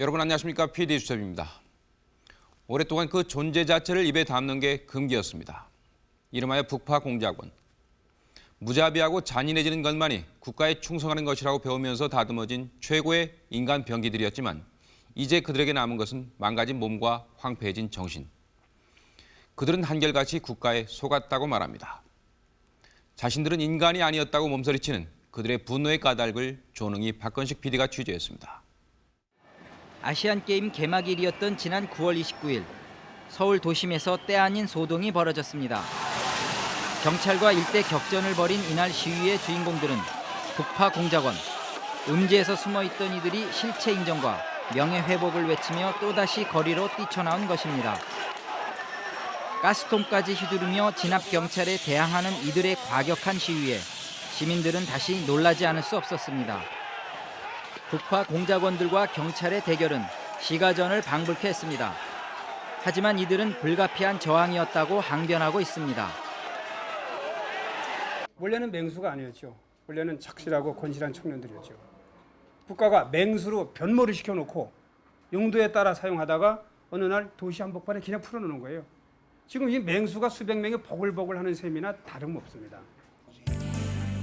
여러분 안녕하십니까 PD 수첩입니다. 오랫동안 그 존재 자체를 입에 담는 게 금기였습니다. 이름하여 북파 공작원. 무자비하고 잔인해지는 것만이 국가에 충성하는 것이라고 배우면서 다듬어진 최고의 인간 병기들이었지만 이제 그들에게 남은 것은 망가진 몸과 황폐해진 정신. 그들은 한결같이 국가에 속았다고 말합니다. 자신들은 인간이 아니었다고 몸서리치는 그들의 분노의 까닭을 조능이 박건식 PD가 취재했습니다. 아시안게임 개막일이었던 지난 9월 29일 서울 도심에서 때 아닌 소동이 벌어졌습니다. 경찰과 일대 격전을 벌인 이날 시위의 주인공들은 북파 공작원, 음지에서 숨어있던 이들이 실체 인정과 명예 회복을 외치며 또다시 거리로 뛰쳐나온 것입니다. 가스통까지 휘두르며 진압 경찰에 대항하는 이들의 과격한 시위에 시민들은 다시 놀라지 않을 수 없었습니다. 북파 공작원들과 경찰의 대결은 시가전을 방불케 했습니다. 하지만 이들은 불가피한 저항이었다고 항변하고 있습니다. 원래는 맹수가 아니었죠. 원래는 착실하고 건실한 청년들이었죠. 국가가 맹수로 변모를 시켜놓고 용도에 따라 사용하다가 어느 날 도시 한복판에 그냥 풀어놓는 거예요. 지금 이 맹수가 수백 명이 보글보글하는 셈이나 다름없습니다.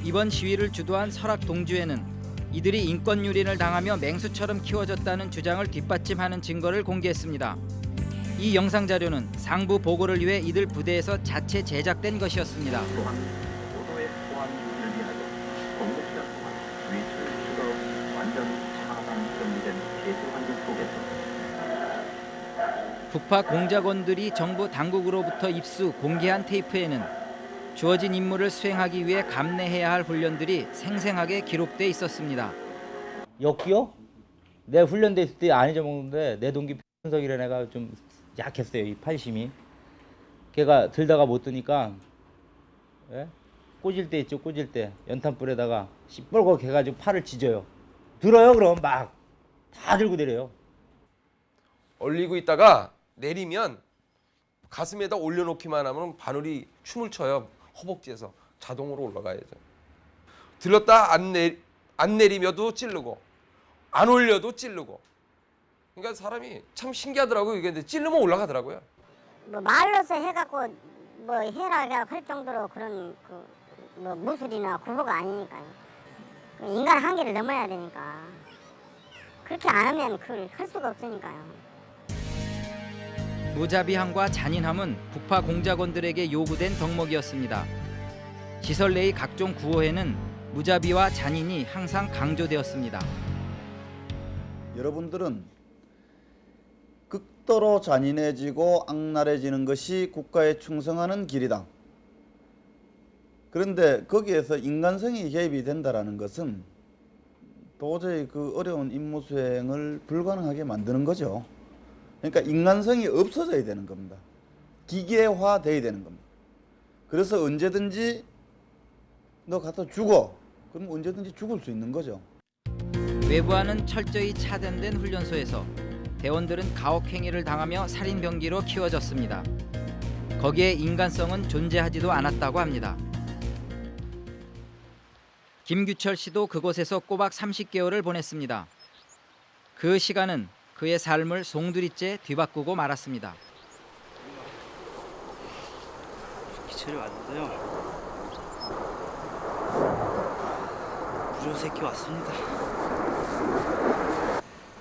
이번 시위를 주도한 설악 동주에는 이들이 인권 유린을 당하며 맹수처럼 키워졌다는 주장을 뒷받침하는 증거를 공개했습니다. 이 영상 자료는 상부 보고를 위해 이들 부대에서 자체 제작된 것이었습니다. 북파 공작원들이 정부 당국으로부터 입수 공개한 테이프에는 주어진 임무를 수행하기 위해 감내해야 할 훈련들이 생생하게 기록돼 있었습니다. 역기요? 내 훈련돼 있을 때 안 잊어먹는데 내 동기 편석이라는 애가 좀 약했어요 이 팔심이. 걔가 들다가 못 드니까 예? 꽂을 때 있죠 꽂을 때. 연탄불에다가 시뻘겋게 해가지고 팔을 찢어요. 들어요 그럼 막. 다 들고 내려요. 올리고 있다가 내리면 가슴에다 올려놓기만 하면 바늘이 춤을 춰요 허벅지에서 자동으로 올라가야죠. 들었다 안, 내, 안 내리며도 찌르고 안 올려도 찌르고. 그러니까 사람이 참 신기하더라고요. 이게 근데 찌르면 올라가더라고요. 뭐 말로서 해갖고 뭐 해라 할 정도로 그런 그 뭐 무술이나 구호가 아니니까요. 그 인간 한계를 넘어야 되니까. 그렇게 안 하면 그걸 할 수가 없으니까요. 무자비함과 잔인함은 북파 공작원들에게 요구된 덕목이었습니다. 시설 내의 각종 구호에는 무자비와 잔인이 항상 강조되었습니다. 여러분들은 극도로 잔인해지고 악랄해지는 것이 국가에 충성하는 길이다. 그런데 거기에서 인간성이 개입이 된다는 것은 도저히 그 어려운 임무 수행을 불가능하게 만드는 거죠. 그러니까 인간성이 없어져야 되는 겁니다. 기계화돼야 되는 겁니다. 그래서 언제든지 너 갖다 죽어. 그럼 언제든지 죽을 수 있는 거죠. 외부와는 철저히 차단된 훈련소에서 대원들은 가혹행위를 당하며 살인병기로 키워졌습니다. 거기에 인간성은 존재하지도 않았다고 합니다. 김규철 씨도 그곳에서 꼬박 30개월을 보냈습니다. 그 시간은 그의 삶을 송두리째 뒤바꾸고 말았습니다. 기철이 왔는데요. 무료 새끼 왔습니다.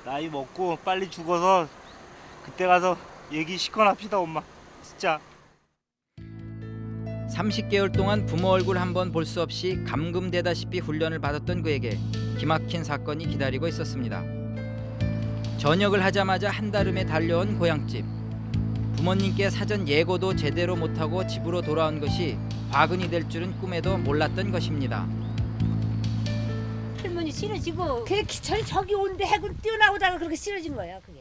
나이 먹고 빨리 죽어서 그때 가서 얘기 시원합시다 엄마. 진짜. 30개월 동안 부모 얼굴 한 번 볼 수 없이 감금되다시피 훈련을 받았던 그에게 기막힌 사건이 기다리고 있었습니다. 전역을 하자마자 한달음에 달려온 고향집. 부모님께 사전 예고도 제대로 못하고 집으로 돌아온 것이 화근이 될 줄은 꿈에도 몰랐던 것입니다. 할머니 싫어지고 기철 저기 온데 해군 뛰어나오다가 그렇게 싫어진 거야 그게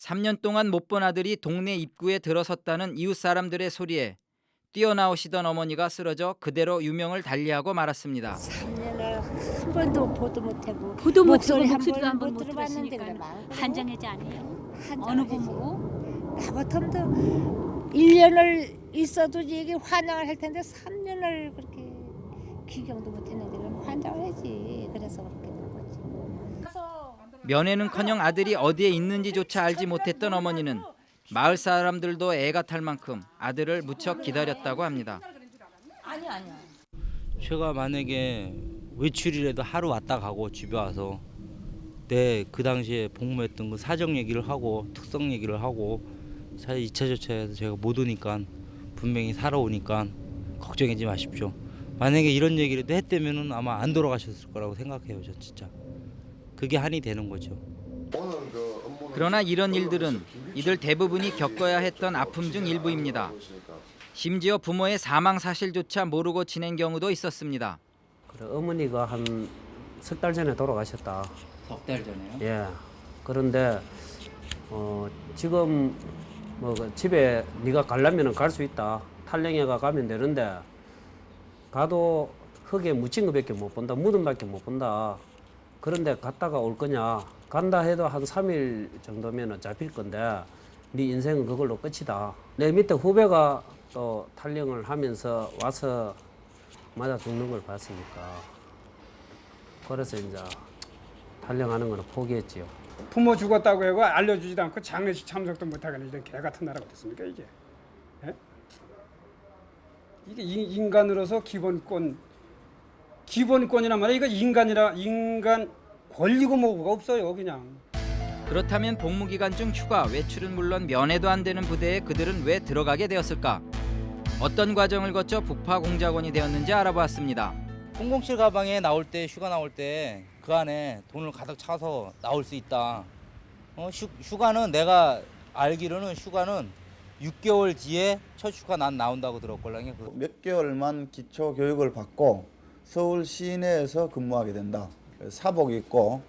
3년 동안 못 본 아들이 동네 입구에 들어섰다는 이웃 사람들의 소리에 뛰어나오시던 어머니가 쓰러져 그대로 유명을 달리하고 말았습니다. 3년을 한 번도 보도 못하고 보도 목소리 한 목소리도 번도 한번못못 들어봤는데 그래 한장애자 아니에요? 어느 부모고? 나 같으면 1년을 있어도 이게 환영을 할 텐데 3년을 그렇게 귀경도 못했는데 그럼 환장을 하지 그래서 그렇게 된 거지. 면회는커녕 아들이 어디에 있는지조차 알지 못했던 어머니는 마을 사람들도 애가 탈 만큼 아들을 무척 기다렸다고 합니다. 제가 만약에 외출이라도 하루 왔다 가고 집에 와서 내 그 당시에 복무했던 그 사정 얘기를 하고 특성 얘기를 하고 사실 2차 저차에서 제가 못 오니까 분명히 살아오니까 걱정하지 마십시오. 만약에 이런 얘기라도 했다면은 아마 안 돌아가셨을 거라고 생각해요, 저 진짜. 그게 한이 되는 거죠. 그러나 이런 일들은 이들 대부분이 겪어야 했던 아픔 중 일부입니다. 심지어 부모의 사망 사실조차 모르고 지낸 경우도 있었습니다. 그래, 어머니가 한 석 달 전에 돌아가셨다. 석 달 전에요? 예. 그런데 어, 지금 뭐그 집에 네가 가려면은 갈수 있다. 탈령해가 가면 되는데 가도 흙에 묻힌 것밖에 못 본다. 무덤밖에 못 본다. 그런데 갔다가 올 거냐? 간다 해도 한 3일 정도면은 잡힐 건데 네 인생은 그걸로 끝이다. 내 밑에 후배가 또 탈령을 하면서 와서 맞아 죽는 걸 봤으니까 그래서 이제 탈령하는 거는 포기했지요. 부모 죽었다고 해고 알려주지도 않고 장례식 참석도 못하겠는 이런 개 같은 나라가 됐습니까 이게? 예? 이게 인- 인간으로서 기본권 기본권이란 말이야 이거 인간이라 인간 권리고 뭐가 없어요 그냥. 그렇다면 복무 기간 중 휴가, 외출은 물론 면회도 안 되는 부대에 그들은 왜 들어가게 되었을까? 어떤 과정을 거쳐 북파 공작원이 되었는지 알아보았습니다. 007 가방에 나올 때 휴가 나올 때 그 안에 돈을 가득 차서 나올 수 있다. 어, 휴, 휴가는 내가 알기로는 휴가는 6개월 뒤에 첫 휴가 난 나온다고 들었걸랑요. 그몇 개월만 기초 교육을 받고 서울 시내에서 근무하게 된다. 사복 입고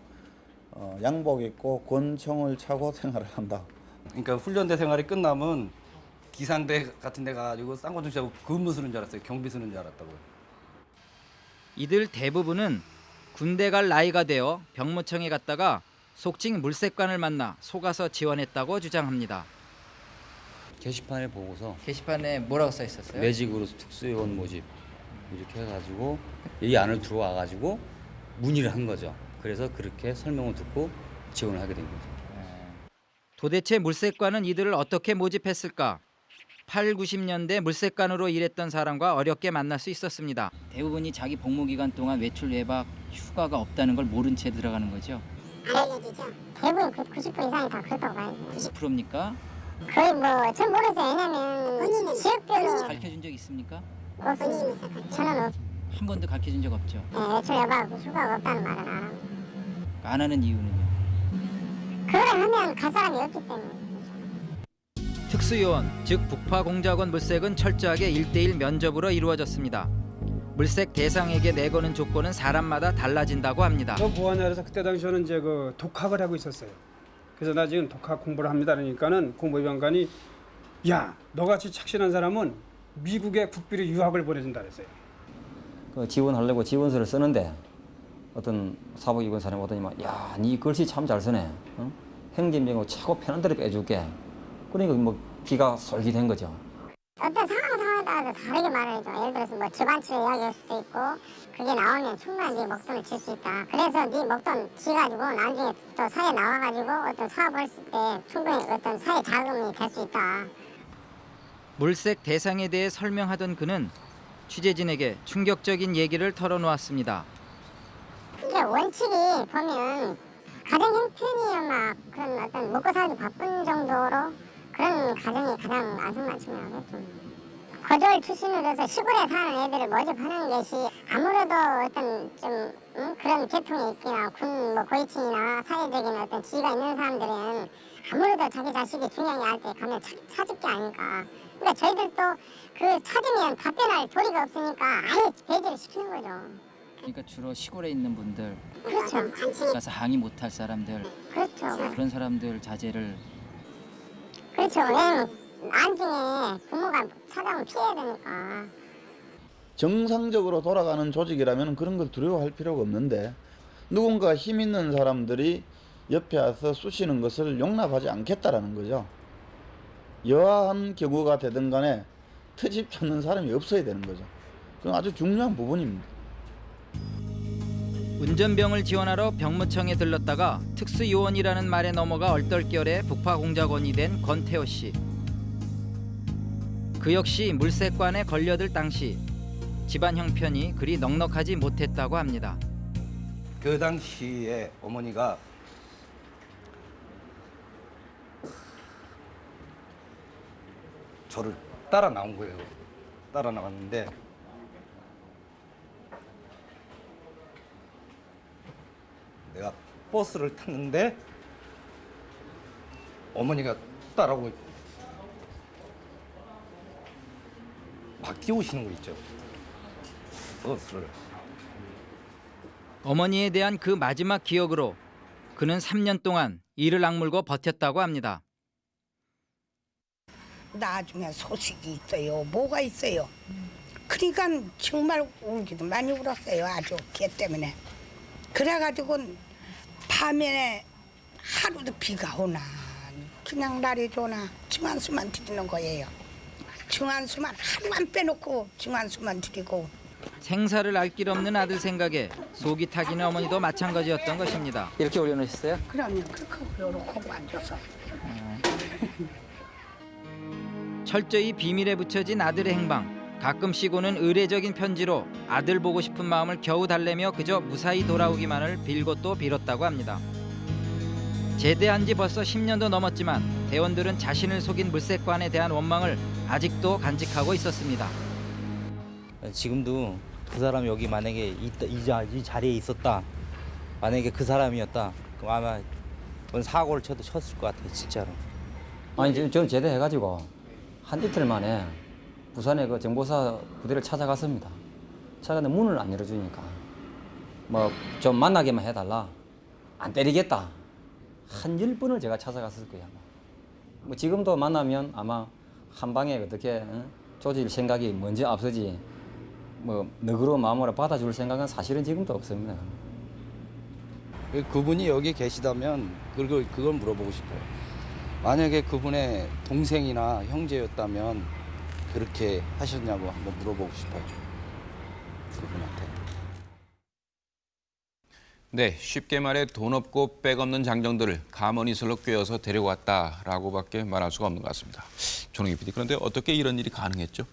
어, 양복 입고 권총을 차고 생활을 한다. 그러니까 훈련대 생활이 끝나면 기상대 같은 데 가지고 쌍권총 씨하고 근무 쓰는 줄 알았어요. 경비 쓰는 줄 알았다고요. 이들 대부분은 군대 갈 나이가 되어 병무청에 갔다가 속칭 물색관을 만나 속아서 지원했다고 주장합니다. 게시판에 보고서 게시판에 뭐라고 써 있었어요? 매직으로 특수요원 모집 이렇게 해가지고 이 안을 들어와가지고 문의를 한 거죠. 그래서 그렇게 설명을 듣고 지원을 하게 된 거죠. 도대체 물색관은 이들을 어떻게 모집했을까? 8, 90년대 물색관으로 일했던 사람과 어렵게 만날 수 있었습니다. 대부분이 자기 복무 기간 동안 외출 외박 휴가가 없다는 걸 모른 채 들어가는 거죠. 알려주죠. 대부분 그 90% 이상이 다 그렇다고 봐요. 90%입니까? 거의 뭐전 모르겠어요. 왜냐면 지역별로 가르쳐 적 있습니까? 없어요. 저는 없. 한 번도 가르쳐 준 적 없죠. 예, 외출 여바 휴가가 없다는 말은 안 하고. 안 하는 이유는요. 그걸 하면 갈 사람이 없기 때문에. 특수요원, 즉 북파 공작원 물색은 철저하게 1대1 면접으로 이루어졌습니다. 물색 대상에게 내거는 조건은 사람마다 달라진다고 합니다. 저 보안회에서 그때 당시에는 이제 그 독학을 하고 있었어요. 그래서 나 지금 독학 공부를 합니다. 그러니까는 공보위원관이 야 너같이 착실한 사람은 미국에 국비로 유학을 보내준다 그랬어요. 그 지원하려고 지원서를 쓰는데 어떤 사복 입은 사람이 오더니만 야네 글씨 참 잘 쓰네 어? 행진병으로 최고 편한 대로 빼줄게 그러니까 뭐 기가 솔깃한 거죠 어떤 상황 상황에 따라서 다르게 말을 해줘. 예를 들어서 뭐 주반치를 이야기할 수도 있고 그게 나오면 충분히 네 목돈을 줄수 있다. 그래서 네 목돈 지가지고 나중에 또 사회 나와가지고 어떤 사업을 했을 때 충분히 어떤 사회 자금이 될 수 있다. 물색 대상에 대해 설명하던 그는 취재진에게 충격적인 얘기를 털어놓았습니다. 이게 원칙이 보면 가정 형편이 막 그런 어떤 먹고 살기 바쁜 정도로 그런 가정이 가장 안성맞춤이라고 거절 출신으로 해서 시골에 사는 애들을 모집하는 것이 아무래도 어떤 좀 응? 그런 계통의 있기나 군뭐 고위층이나 사회적인 어떤 지위가 있는 사람들은 아무래도 자기 자식이 중요하게 할 때 가면 차, 찾을 게 아닐까. 그러니까 저희들도 그 찾으면 답변할 도리가 없으니까 아예 배제를 시키는 거죠. 그러니까 주로 시골에 있는 분들, 그렇죠. 가서 항의 못할 사람들, 그렇죠. 그런 사람들 자제를 그렇죠. 왜냐면 나중에 부모가 찾아오면 피해야 되니까. 정상적으로 돌아가는 조직이라면 그런 걸 두려워할 필요가 없는데 누군가 힘 있는 사람들이 옆에 와서 쑤시는 것을 용납하지 않겠다라는 거죠. 여하한 경우가 되든 간에 트집 찾는 사람이 없어야 되는 거죠. 그건 아주 중요한 부분입니다. 운전병을 지원하러 병무청에 들렀다가 특수요원이라는 말에 넘어가 얼떨결에 북파공작원이 된 권태호 씨. 그 역시 물색관에 걸려들 당시 집안 형편이 그리 넉넉하지 못했다고 합니다. 그 당시에 어머니가 저를 따라 나온 거예요. 따라 나왔는데 내가 버스를 탔는데 어머니가 따라오고 막 뛰어오시는 거 있죠. 버스를. 어머니에 대한 그 마지막 기억으로 그는 3년 동안 이를 악물고 버텼다고 합니다. 나중에 소식이 있어요. 뭐가 있어요. 그러니까 정말 울기도 많이 울었어요. 아주 걔 때문에. 그래가지고 밤에 하루도 비가 오나 그냥 날이 좋나 증한수만 드리는 거예요. 증한수만 하루만 빼놓고 증한수만 드리고 생사를 알 길 없는 아들 생각에 속이 타기는 어머니도 마찬가지였던 것입니다. 이렇게 올려놓으셨어요? 그러면 그렇게 요렇게 앉아서 철저히 비밀에 붙여진 아들의 행방. 가끔씩 오는 의례적인 편지로 아들 보고 싶은 마음을 겨우 달래며 그저 무사히 돌아오기만을 빌고 또 빌었다고 합니다. 제대한 지 벌써 10년도 넘었지만 대원들은 자신을 속인 물색관에 대한 원망을 아직도 간직하고 있었습니다. 지금도 그 사람이 여기 만약에 있다, 이, 자, 이 자리에 있었다. 만약에 그 사람이었다. 그럼 아마 뭔 사고를 쳐도 쳤을 것 같아요, 진짜로. 아니 지금 저는 제대해가지고 한 이틀 만에 부산에 그 정보사 부대를 찾아갔습니다. 찾아갔는데 문을 안 열어주니까 뭐 좀 만나게만 해달라. 안 때리겠다. 한 열 번을 제가 찾아갔을. 아마. 뭐 지금도 만나면 아마 한 방에 어떻게 응? 조질 생각이 먼저 앞서지 뭐 너그러운 마음으로 받아줄 생각은 사실은 지금도 없습니다. 그분이 여기 계시다면 그걸 그걸 물어보고 싶어요. 만약에 그분의 동생이나 형제였다면 그렇게 하셨냐고 한번 물어보고 싶어요. 그분한테. 네, 쉽게 말해 돈 없고 백 없는 장정들을 가머니설로 꿰어서 데려왔다라고밖에 말할 수가 없는 것 같습니다. 조능희 PD, 그런데 어떻게 이런 일이 가능했죠?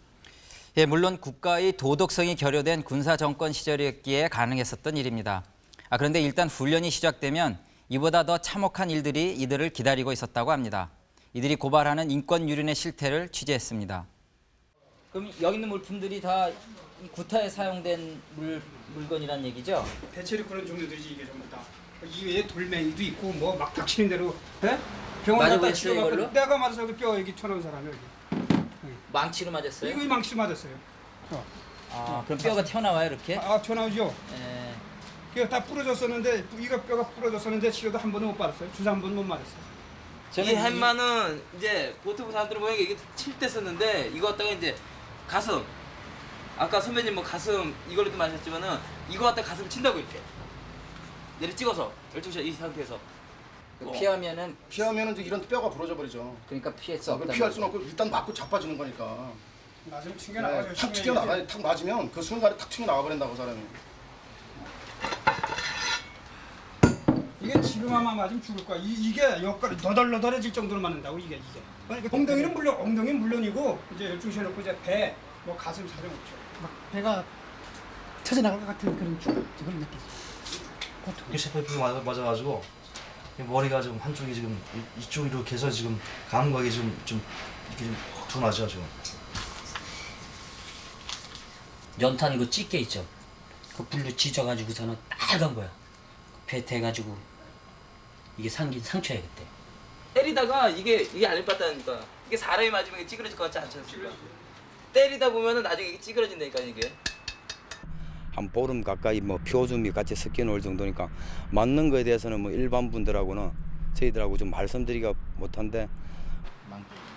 예, 물론 국가의 도덕성이 결여된 군사 정권 시절이었기에 가능했었던 일입니다. 아, 그런데 일단 훈련이 시작되면 이보다 더 참혹한 일들이 이들을 기다리고 있었다고 합니다. 이들이 고발하는 인권 유린의 실태를 취재했습니다. 그럼 여기 있는 물품들이 다 구타에 사용된 물, 물건이란 얘기죠? 대체로 그런 종류들이지 이게 전부 다. 이 외에 돌멩이도 있고 뭐 막 닥치는 대로 예? 병원 맞아 갔다 치료받고? 내가 맞아서 여기 뼈 여기 쳐놓은 사람이 여기. 망치로 맞았어요? 이거 이 망치 맞았어요. 어. 아, 그럼 뼈가 튀어나와요 이렇게? 아, 튀어나오죠. 예. 이거 다 부러졌었는데 이거 뼈가 부러졌었는데 치료도 한 번도 못 받았어요. 주사 한 번도 못 맞았어요. 이 햄마는 이제 보통 사람들은 모양이 이게 칠 때 썼는데 이거 갖다가 이제 가슴 아까 선배님 뭐 가슴 이걸로도 마셨지만은 이거 갖다 가슴 친다고 이렇게 내리 찍어서 12시 이 상태에서 피하면은 피하면은 이제 이런 뼈가 부러져 버리죠. 그러니까 피할 수 아, 없다. 피할 수는 없고 일단 맞고 자빠지는 거니까. 맞으면 튕겨 나가죠. 네, 탁 튕겨 나가, 탁 맞으면 그 순간에 탁 튕겨 나가 버린다고 사람이. 이게 지금 아마 맞으면 죽을 거야. 이, 이게 역할이 너덜너덜해질 정도로 맞는다고 이게 이게. 그러니까 엉덩이는 물론 엉덩이는 물론이고 이제 12시에 놓고 이제 배, 뭐 가슴 사정 없죠. 막 배가 터져나갈 것 같은 그런 죽을 느끼지. 이게 셰프피 맞아 맞아가지고 이 머리가 지금 한쪽이 지금 이- 이쪽 이렇게 해서 지금 감각이 지금 좀 이렇게 좀 둔하죠 지금. 연탄 그 찌개 있죠. 그 불로 지져가지고서는 빨간 거야. 배 대가지고 이게 상긴 상처야 그때. 때리다가 이게 이게 안 예뻤다니까 이게 사람이 맞으면 이게 찌그러질 것 같지 않지 않습니까? 때리다 보면은 나중에 이게 찌그러진다니까 이게 한 보름 가까이 뭐 표준이 같이 섞여 놓을 정도니까 맞는 거에 대해서는 뭐 일반 분들하고는 저희들하고 좀 말씀드리기가 못한데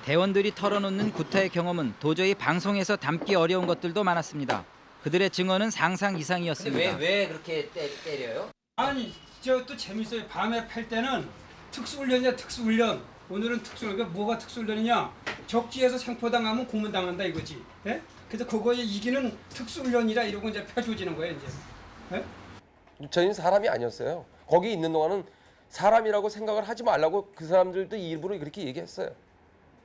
대원들이 털어놓는 구타의 경험은 도저히 방송에서 담기 어려운 것들도 많았습니다. 그들의 증언은 상상 이상이었습니다. 왜 왜 그렇게 때, 때려요? 아니 저또 재밌어요. 밤에 팔 때는 특수훈련이야 특수훈련. 오늘은 특수훈련. 뭐가 특수훈련이냐? 적지에서 생포당 하면 고문당한다 이거지. 예? 그래서 그거에 이기는 특수훈련이라 이러고 이제 펴줘지는 거예요 이제. 예? 저희는 사람이 아니었어요. 거기 있는 동안은 사람이라고 생각을 하지 말라고 그 사람들도 일부러 그렇게 얘기했어요.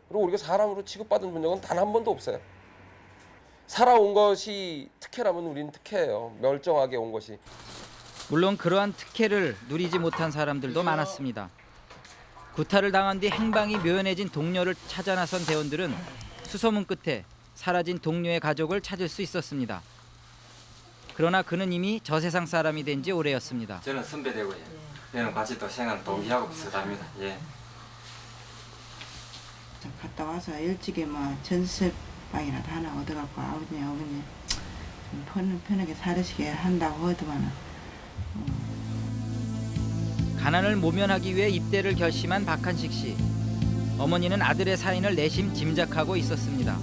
그리고 우리가 사람으로 취급받은 적은 단 한 번도 없어요. 살아온 것이 특혜라면 우리는 특혜예요. 멀쩡하게 온 것이. 물론 그러한 특혜를 누리지 못한 사람들도 많았습니다. 구타를 당한 뒤 행방이 묘연해진 동료를 찾아 나선 대원들은 수소문 끝에 사라진 동료의 가족을 찾을 수 있었습니다. 그러나 그는 이미 저 세상 사람이 된 지 오래였습니다. 저는 선배되고요. 얘는 같이 또 생활 동기하고 비슷합니다. 예. 갔다 와서 일찍이 뭐 전세방이라도 하나 얻어갖고 아버지 어머니 편, 편하게 살으시게 한다고 하더만은 가난을 모면하기 위해 입대를 결심한 박한식 씨. 어머니는 아들의 사인을 내심 짐작하고 있었습니다.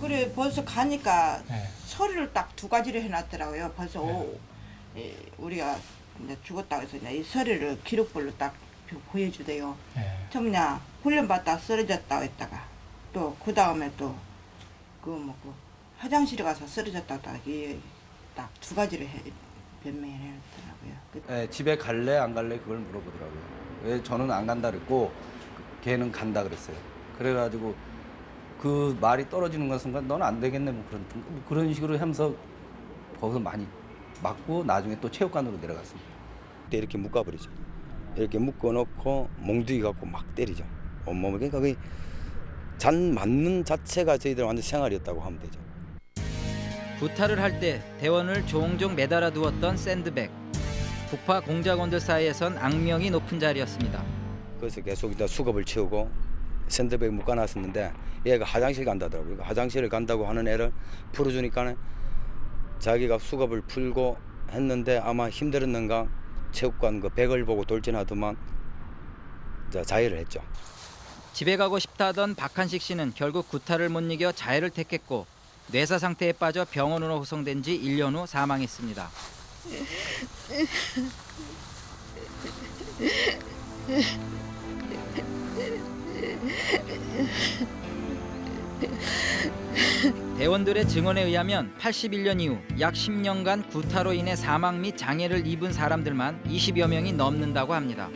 그래 벌써 가니까 서류를 딱 두 가지를 해놨더라고요. 벌써 오, 이, 우리가 이제 죽었다고 해서 이제 이 서류를 기록별로 딱 보여주대요. 처음냐 훈련 받다 쓰러졌다고 했다가 또 그 다음에 또그뭐그 화장실에 가서 쓰러졌다고 딱두 가지를 해, 변명을 해놨더라고요. 그- 예, 집에 갈래 안 갈래 그걸 물어보더라고요. 왜 저는 안 간다 그랬고 그- 걔는 간다 그랬어요. 그래가지고 그 말이 떨어지는 것 순간 넌 안 되겠네 뭐 그런 뭐 그런 식으로 하면서 거기서 많이 맞고 나중에 또 체육관으로 내려갔습니다. 그때 이렇게 묶어버리죠. 이렇게 묶어놓고 몽둥이 갖고 막 때리죠. 온몸을 그러니까 그잔 맞는 자체가 저희들 완전 생활이었다고 하면 되죠. 구타를 할 때 대원을 종종 매달아 두었던 샌드백. 북파 공작원들 사이에선 악명이 높은 자리였습니다. 그래서 계속 일단 수갑을 채우고 샌드백 묶어놨었는데 얘가 화장실 간다더라고요. 화장실을 간다고 하는 애를 풀어주니까 자기가 수갑을 풀고 했는데 아마 힘들었는가 체육관 그 백을 보고 돌진하더만 자, 자해를 했죠. 집에 가고 싶다던 박한식 씨는 결국 구타를 못 이겨 자해를 택했고 뇌사 상태에 빠져 병원으로 후송된 지 1년 후 사망했습니다. 대원들의 증언에 의하면 81년 이후 약 10년간 구타로 인해 사망 및 장애를 입은 사람들만 20여 명이 넘는다고 합니다.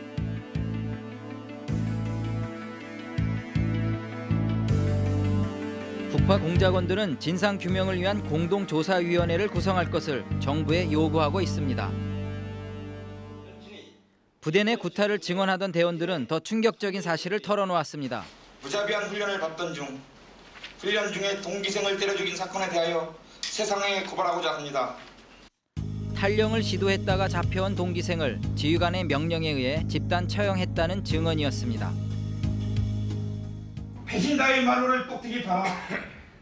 북파 공작원들은 진상 규명을 위한 공동조사위원회를 구성할 것을 정부에 요구하고 있습니다. 부대 내 구타를 증언하던 대원들은 더 충격적인 사실을 털어놓았습니다. 무자비한 훈련을 받던 중 훈련 중에 동기생을 때려 죽인 사건에 대하여 세상에 고발하고자 합니다. 탈령을 시도했다가 잡혀온 동기생을 지휘관의 명령에 의해 집단 처형했다는 증언이었습니다. 배신자의 말로를 똑똑히 봐라.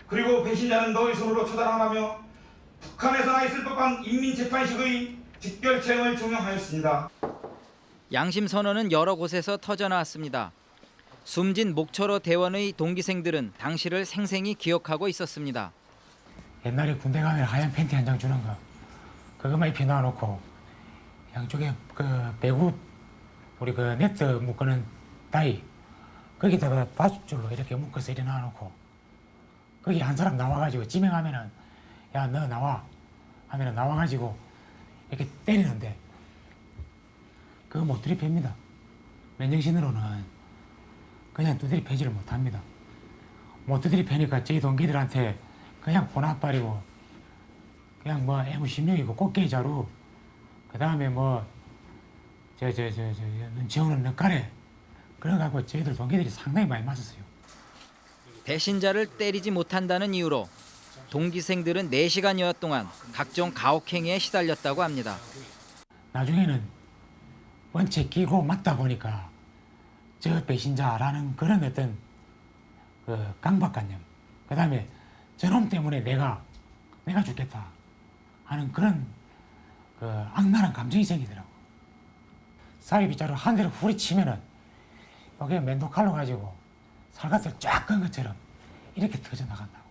그리고 배신자는 너의 손으로 처단하며 북한에서나 있을 법한 인민재판식의 직결체형을 종용하였습니다. 양심 선언은 여러 곳에서 터져나왔습니다. 숨진 목초로 대원의 동기생들은 당시를 생생히 기억하고 있었습니다. 옛날에 군대 가면 하얀 팬티 한 장 주는 거 그것만 입혀 놔놓고 양쪽에 그 배구 우리 그 네트 묶는 다이 거기다가 바줄로 이렇게 묶어서 이래 놔놓고 거기 한 사람 나와가지고 지명하면은 야 너 나와. 하면은 나와가지고 이렇게 때리는데 그거 못 들이팹니다. 맨정신으로는 그냥 두드리 패지를 못합니다. 못 두드리 패니까 저희 동기들한테 그냥 보나빠리고 그냥 뭐 애무심령이고 꽃게 자루 그 다음에 뭐 저 저 저저 눈치 없는 늑가래 그래갖고 저희들 동기들이 상당히 많이 맞았어요. 배신자를 때리지 못한다는 이유로 동기생들은 4시간여 동안 각종 가혹행위에 시달렸다고 합니다. 나중에는 원체 끼고 맞다 보니까 저 배신자라는 그런 어떤 그 강박관념 그 다음에 저놈 때문에 내가 내가 죽겠다 하는 그런 그 악랄한 감정이 생기더라고. 사이비자로 한 대를 후리치면은 여기에 맨도 칼로 가지고 살갗을 쫙 끈 것처럼 이렇게 터져 나간다고.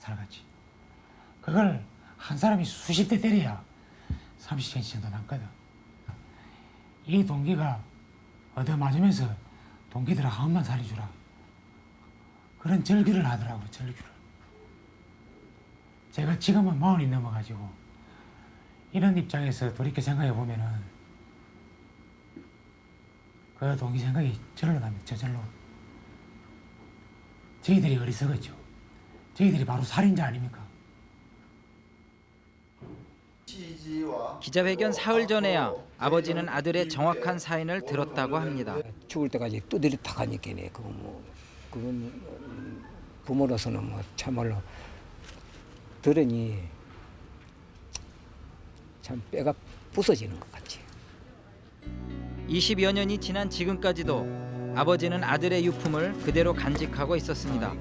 살같이. 그걸 한 사람이 수십 대 때려야 30cm 정도 남거든. 이 동기가 얻어맞으면서 동기들아 한 번만 살려주라. 그런 절규를 하더라고, 절규를. 제가 지금은 마흔이 넘어가지고 이런 입장에서 돌이켜 생각해 보면은 그 동기 생각이 절로 납니다. 저절로. 저희들이 어리석었죠. 저희들이 바로 살인자 아닙니까? 기자회견 사흘 전에야 아버지는 아들의 정확한 사인을 들었다고 합니다. 죽을 때까지 두드리 타가니까네 그거 뭐 그건 음, 부모로서는 뭐 참말로 들으니 참 뼈가 부서지는 것 같지. 20여 년이 지난 지금까지도 아버지는 아들의 유품을 그대로 간직하고 있었습니다.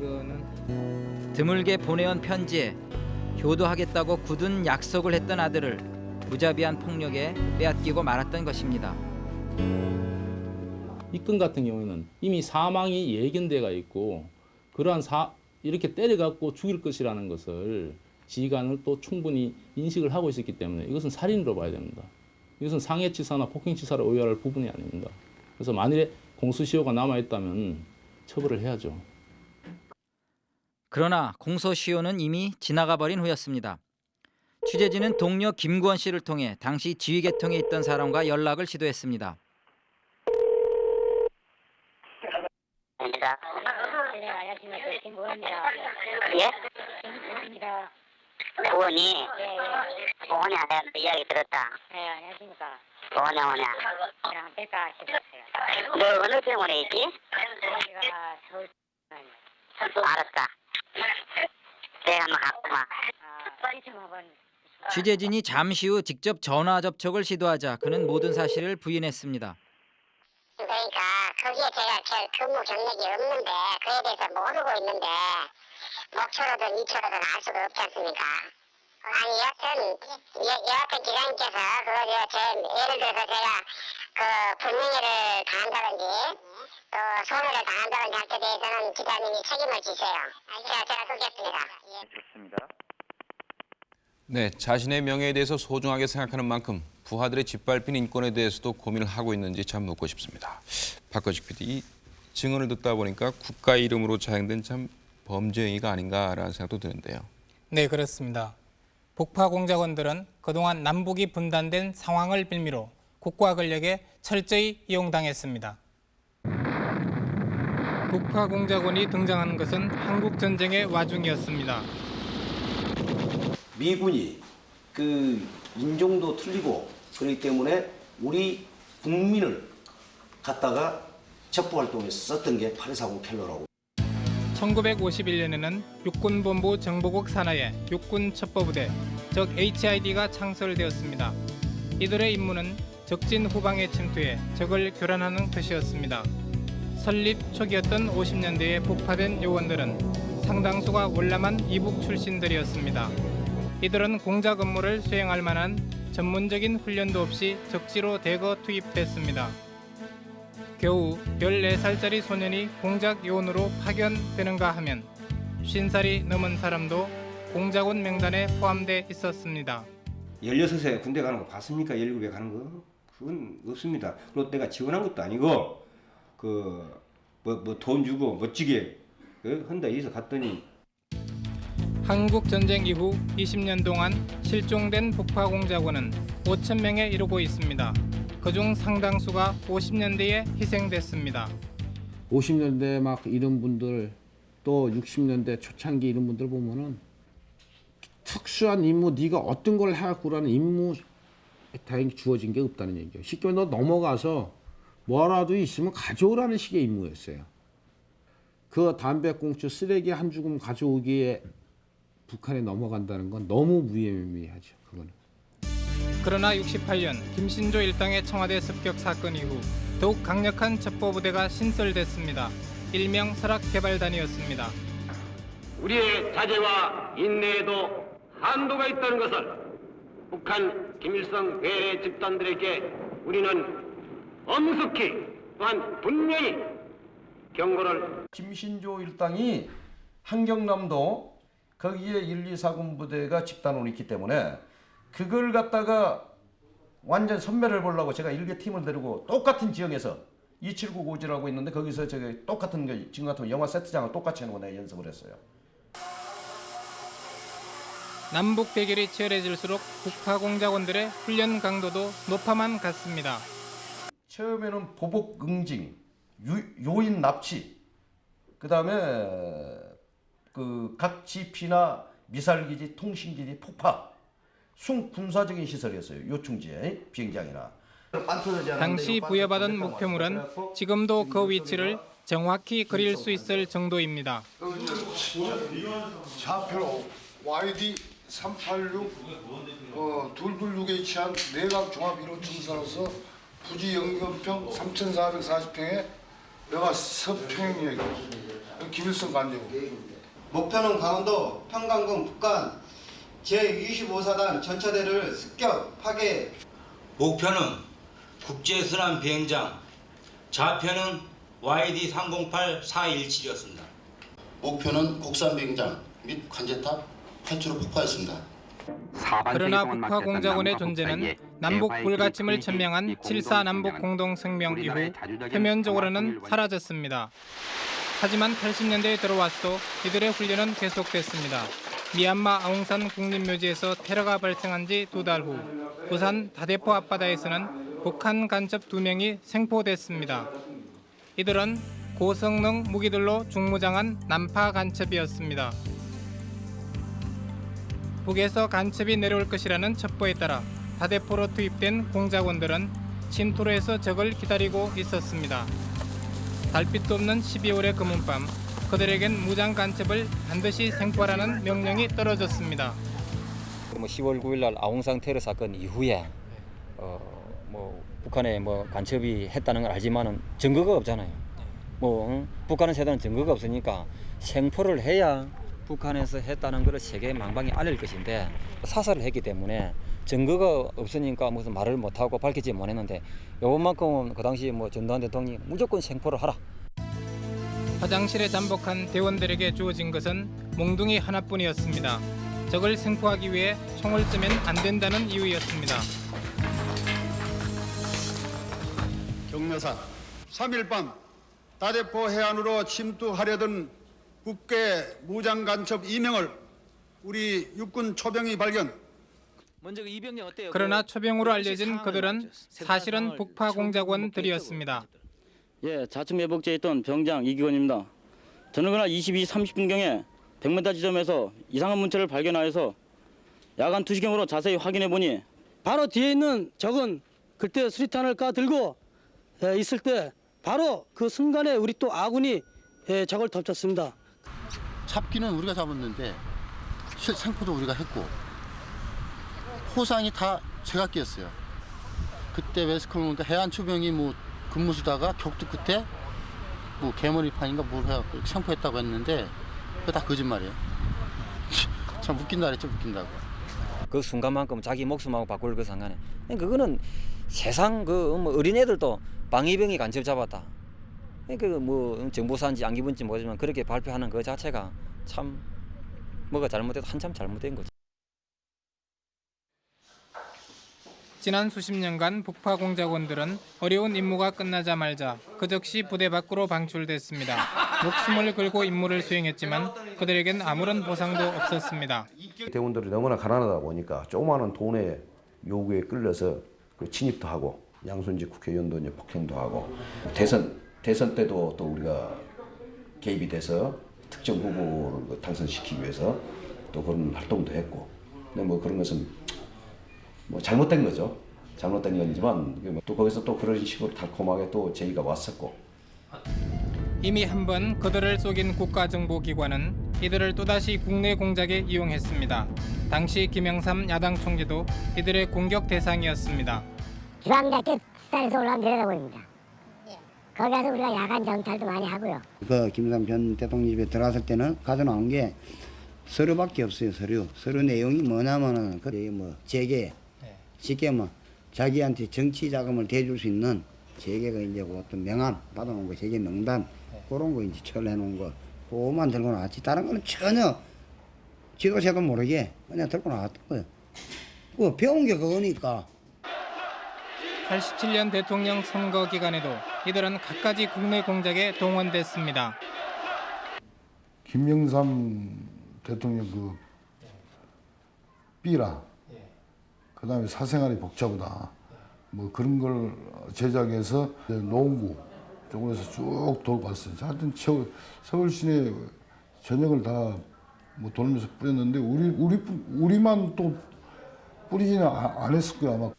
드물게 보내온 편지에 효도하겠다고 굳은 약속을 했던 아들을 무자비한 폭력에 빼앗기고 말았던 것입니다. 이 건 같은 경우에는 이미 사망이 예견돼가 있고 그러한 사 이렇게 때려갖고 죽일 것이라는 것을 지휘관을 또 충분히 인식을 하고 있었기 때문에 이것은 살인으로 봐야 됩니다. 이것은 상해치사나 폭행치사를 의뢰할 부분이 아닙니다. 그래서 만일에 공소시효가 남아있다면 처벌을 해야죠. 그러나 공소시효는 이미 지나가 버린 후였습니다. 취재진은 동료 김구원 씨를 통해 당시 지휘계통에 있던 사람과 연락을 시도했습니다. 네. 예? 예. 구원이 내가 이야기 들었다. 네, 안녕하십니까. 구원이 오냐. 그냥 뺄까 싶었어요. 너 어느 병원에 있지? 제가 서울 알았다. 내가 한번 갔구만. 아, 빨리 좀 한번. 취재진이 잠시 후 직접 전화 접촉을 시도하자 그는 모든 사실을 부인했습니다. 그러니까 거기에 제가 제 근무 경력이 없는데 그에 대해서 모르고 있는데 목초로든 이초로든 알 수가 없지 않습니까? 아니 여하튼 여, 여하튼 기자님께서 그거 저, 제 예를 들어서 제가 그 불명예를 당한다든지 또 손해를 당한다든지 할 때 대해서는 기자님이 책임을 지세요. 제가 제가 끄겠습니다. 예. 네, 자신의 명예에 대해서 소중하게 생각하는 만큼 부하들의 짓밟힌 인권에 대해서도 고민을 하고 있는지 참 묻고 싶습니다. 박거식 PD, 이 증언을 듣다 보니까 국가 이름으로 자행된 참 범죄 행위가 아닌가라는 생각도 드는데요. 네, 그렇습니다. 북파 공작원들은 그동안 남북이 분단된 상황을 빌미로 국가 권력에 철저히 이용당했습니다. 북파 공작원이 등장한 것은 한국 전쟁의 와중이었습니다. 미군이 그 인종도 틀리고 그렇기 때문에 우리 국민을 갖다가 첩보 활동에 썼던 게 8.4공 켈러라고 1951년에는 육군본부 정보국 산하에 육군첩보부대, 즉 HID가 창설되었습니다. 이들의 임무는 적진 후방에 침투해 적을 교란하는 것이었습니다. 설립 초기였던 50년대에 북파된 요원들은 상당수가 월남한 이북 출신들이었습니다. 이들은 공작 업무를 수행할 만한 전문적인 훈련도 없이 적지로 대거 투입됐습니다. 겨우 14살짜리 소년이 공작 요원으로 파견되는가 하면 50살이 넘은 사람도 공작원 명단에 포함돼 있었습니다. 16세 군대 가는 거 봤습니까? 17에 가는 거? 그건 없습니다. 그리고 내가 지원한 것도 아니고 그 뭐 뭐 돈 주고 멋지게 그 한다 해서 갔더니 한국 전쟁 이후 20년 동안 실종된 북파 공작원은 5천 명에 이르고 있습니다. 그중 상당수가 50년대에 희생됐습니다. 50년대 막 이런 분들 또 60년대 초창기 이런 분들 보면은 특수한 임무 네가 어떤 걸 해갖고라는 임무 다행히 주어진 게 없다는 얘기예요. 쉽게 말해 너 넘어가서 뭐라도 있으면 가져오라는 식의 임무였어요. 그 담배꽁초 쓰레기 한 주금 가져오기에 북한에 넘어간다는 건 너무 무의미하죠. 그러나 68년 김신조 일당의 청와대 습격 사건 이후 더욱 강력한 첩보부대가 신설됐습니다. 일명 설악개발단이었습니다. 우리의 자제와 인내에도 한도가 있다는 것을 북한 김일성 괴뢰 집단들에게 우리는 엄숙히 또한 분명히 경고를 김신조 일당이 한경남도 거기에 1, 2, 4군 부대가 집단으로 있기 때문에 그걸 갖다가 완전 선멸을 보려고 제가 일개 팀을 데리고 똑같은 지역에서 279 고지라고 있는데 거기서 제가 똑같은 게 지금 같은 영화 세트장을 똑같이 해놓고 내가 연습을 했어요. 남북 대결이 치열해질수록 북파 공작원들의 훈련 강도도 높아만 갔습니다. 처음에는 보복 응징, 유, 요인 납치, 그 다음에 그 각 지피나 미사일기지, 통신기지 폭파, 순 군사적인 시설이었어요. 요충지에 비행장이나. 당시 부여받은 목표물은 지금도 그 위치를 정확히 그릴 수 있을 정도입니다. 좌표 YD 386 어, 226H한 내각 종합 1호 청사로서 부지 연금평 3,440평에 여가 서평이에요. 김일성 관제고. 목표는 강원도 평강군 북간 제25사단 전차대를 습격 파괴 목표는 국제순환 비행장, 좌표는 YD308 417이었습니다. 목표는 곡산 비행장 및 관제탑 8주로 폭파했습니다. 그러나 북파 공작원의 존재는 남북 불가침을 천명한 7.4 남북 공동성명 이후 표면적으로는 사라졌습니다. 하지만 80년대에 들어와서도 이들의 훈련은 계속됐습니다. 미얀마 아웅산 국립묘지에서 테러가 발생한 지 두 달 후 부산 다대포 앞바다에서는 북한 간첩 두 명이 생포됐습니다. 이들은 고성능 무기들로 중무장한 남파 간첩이었습니다. 북에서 간첩이 내려올 것이라는 첩보에 따라 다대포로 투입된 공작원들은 침투로 해서 적을 기다리고 있었습니다. 달빛도 없는 12월의 검은 밤 그들에겐 무장 간첩을 반드시 생포하라는 명령이 떨어졌습니다. 뭐 10월 9일 날 아웅산 테러 사건 이후에 어, 뭐 북한에 뭐 간첩이 했다는 걸 알지만은 증거가 없잖아요. 뭐 응? 북한은 세다는 증거가 없으니까 생포를 해야 북한에서 했다는 것을 세계 망방에 알릴 것인데 사살을 했기 때문에 증거가 없으니까 무슨 말을 못하고 밝히지 못했는데 요번만큼은 그 당시 뭐 전두환 대통령이 무조건 생포를 하라. 화장실에 잠복한 대원들에게 주어진 것은 몽둥이 하나뿐이었습니다. 적을 생포하기 위해 총을 쏘면 안 된다는 이유였습니다. 경매산 3일 밤 다대포 해안으로 침투하려던 국계 무장 간첩 2명을 우리 육군 초병이 발견. 먼저 그? 그러나 초병으로 알려진 그들은 사실은 북파 공작원들이었습니다. 예, 좌측 매복지에 있던 병장 이기원입니다. 저는 그날 22, 30분경에 100m 지점에서 이상한 문체를 발견하여서 야간 투시경으로 자세히 확인해 보니 바로 뒤에 있는 적은 그때 수리탄을 까들고 예, 있을 때 바로 그 순간에 우리 또 아군이 예, 적을 덮쳤습니다. 잡기는 우리가 잡았는데 실 생포도 우리가 했고 포상이 다 제가 꼈어요. 그때 웨스컴 그 해안 초병이 뭐 근무 수다가 격투 끝에 뭐 개머리판인가 뭘 해갖고 이렇게 생포했다고 했는데 그거 다 거짓말이에요. 참 웃긴다 그랬죠 웃긴다고. 그 순간만큼 자기 목숨하고 바꿀 그 상관에 그거는 세상 그뭐 어린애들도 방위병이 간첩 잡았다. 그뭐 정보사인지 안 기분인지 모르지만 그렇게 발표하는 그 자체가 참 뭐가 잘못돼도 한참 잘못된 거죠. 지난 수십 년간 북파 공작원들은 어려운 임무가 끝나자 말자 그 즉시 부대 밖으로 방출됐습니다. 목숨을 걸고 임무를 수행했지만 그들에겐 아무런 보상도 없었습니다. 대원들이 너무나 가난하다 보니까 조그마한 돈의 요구에 끌려서 그 침입도 하고 양순지 국회의원도 이제 폭행도 하고 대선 대선 때도 또 우리가 개입이 돼서 특정 후보를 그 당선시키기 위해서 또 그런 활동도 했고 근데 뭐 그런 것은 뭐 잘못된 거죠. 잘못된 거지만 또 거기서 또 그런 식으로 달콤하게 또 제의가 왔었고 이미 한 번 그들을 속인 국가정보기관은 이들을 또다시 국내 공작에 이용했습니다. 당시 김영삼 야당 총재도 이들의 공격 대상이었습니다. 중앙대학교 수사에서 올라온 내려다보입니다. 거기 가서 우리가 야간 정찰도 많이 하고요. 그 김삼 전 대통령 집에 들어왔을 때는 가져 나온 게 서류밖에 없어요. 서류. 서류 내용이 뭐냐면은 그뭐 재계 쉽게 뭐 자기한테 정치 자금을 대줄 수 있는 재계가 이제 그 어떤 명함 받아놓은 거 재계 명단 그런 거 이제 처리해 놓은 거 그거만 들고 나왔지 다른 거는 전혀 지도자도 모르게 그냥 들고 나왔던 거예요. 그 배운 게 그거니까. 87년 대통령 선거 기간에도 이들은 갖가지 국내 공작에 동원됐습니다. 김영삼 대통령 그 삐라. 그 다음에 사생활이 복잡하다. 뭐 그런 걸 제작해서 농구 쪽에서 쭉 돌고 왔어요. 하여튼 저- 서울 시내 전역을 다 뭐 돌면서 뿌렸는데 우리 우리 우리만 또 뿌리지는 아- 안 했을 거야 아마.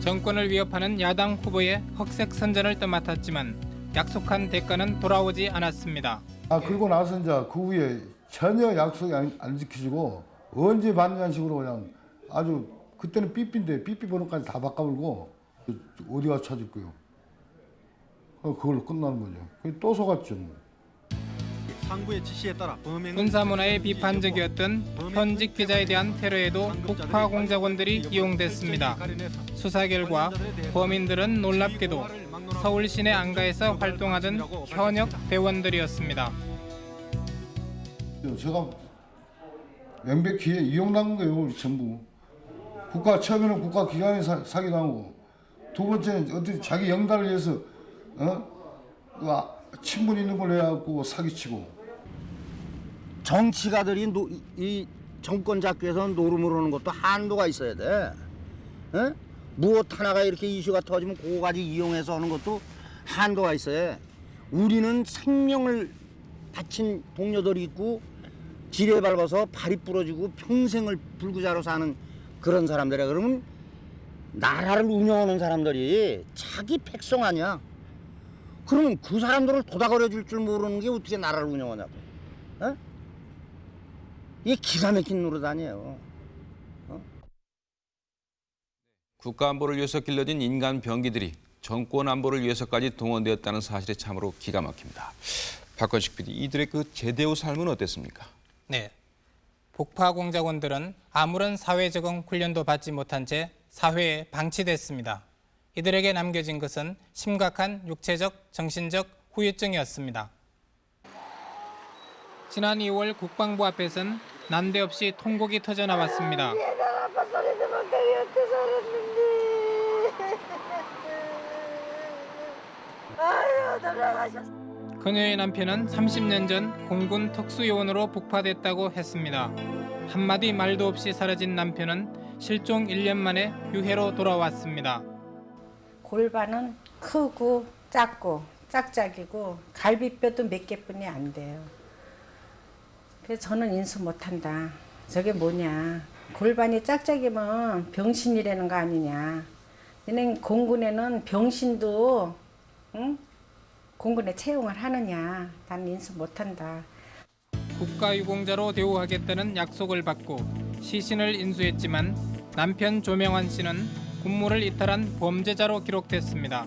정권을 위협하는 야당 후보의 흑색 선전을 떠맡았지만 약속한 대가는 돌아오지 않았습니다. 아 그러고 나서 이제 그 후에 전혀 약속이 안, 안 지켜지고 언제 받냐는 식으로 그냥 아주 그때는 삐삐인데 삐삐 번호까지 다 바꿔버리고 어디 가서 찾을 거요. 어, 그걸로 끝나는 거죠. 또 속았죠. 뭐. 상부의 지시에 따라 범행은 군사문화에 비판적이었던 현직 기자에 대한 테러에도 북파 공작원들이 이용됐습니다. 수사 결과 범인들은 놀랍게도 서울 시내 안가에서 활동하던 현역 대원들이었습니다. 제가 명백히 이용당한 거예요, 우리 전부. 국가 처음에는 국가 기관에 사, 사기당하고 두 번째는 어떻게 자기 영달을 위해서 어? 그 아, 친분 있는 걸 해갖고 사기치고 정치가들이 노, 이 정권 잡기 위해서 노름을 하는 것도 한도가 있어야 돼. 에? 무엇 하나가 이렇게 이슈가 터지면 그거 가지고 이용해서 하는 것도 한도가 있어야 해. 우리는 생명을 바친 동료들이 있고 지뢰 밟아서 발이 부러지고 평생을 불구자로 사는 그런 사람들이야. 그러면 나라를 운영하는 사람들이 자기 백성 아니야. 그러면 그 사람들을 도닥거려 줄 줄 모르는 게 어떻게 나라를 운영하냐고. 에? 이게 기가 막힌 노릇 아니에요. 국가 안보를 위해서 길러진 인간 병기들이 정권 안보를 위해서까지 동원되었다는 사실에 참으로 기가 막힙니다. 박건식 PD, 이들의 그 제대의 삶은 어땠습니까? 네. 북파 공작원들은 아무런 사회 적응 훈련도 받지 못한 채 사회에 방치됐습니다. 이들에게 남겨진 것은 심각한 육체적, 정신적 후유증이었습니다. 지난 2월 국방부 앞에선 난데없이 통곡이 터져 나왔습니다. 아유. 그녀의 남편은 30년 전 공군 특수요원으로 북파됐다고 했습니다. 한마디 말도 없이 사라진 남편은 실종 1년 만에 유해로 돌아왔습니다. 골반은 크고 작고 짝짝이고 갈비뼈도 몇 개뿐이 안 돼요. 그래서 저는 인수 못한다. 저게 뭐냐. 골반이 짝짝이면 병신이라는 거 아니냐. 너네 공군에는 병신도 응? 공군에 채용을 하느냐. 난 인수 못한다. 국가유공자로 대우하겠다는 약속을 받고 시신을 인수했지만 남편 조명환 씨는 군무를 이탈한 범죄자로 기록됐습니다.